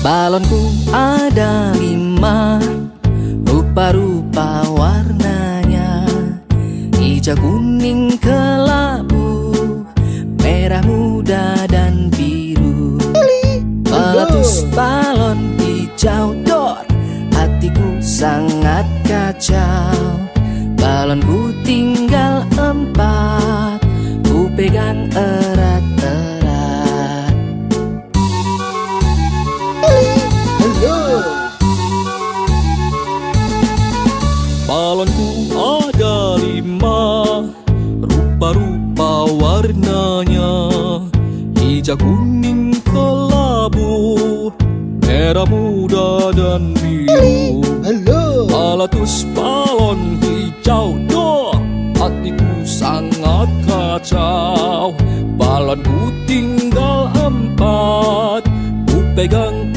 Balonku ada lima Rupa-rupa warnanya. Hijau, kuning, kelabu Merah muda dan biru. Meletus balon hijau dor. Hatiku sangat kacau. Balonku tinggal Balonku ada lima Rupa-rupa warnanya. Hijau, kuning, kelabu Merah muda dan biru. Halo. Meletus balon hijau dor Hatiku sangat kacau. Balonku tinggal empat Ku pegang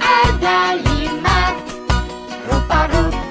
Ada lima. Rupa-rupa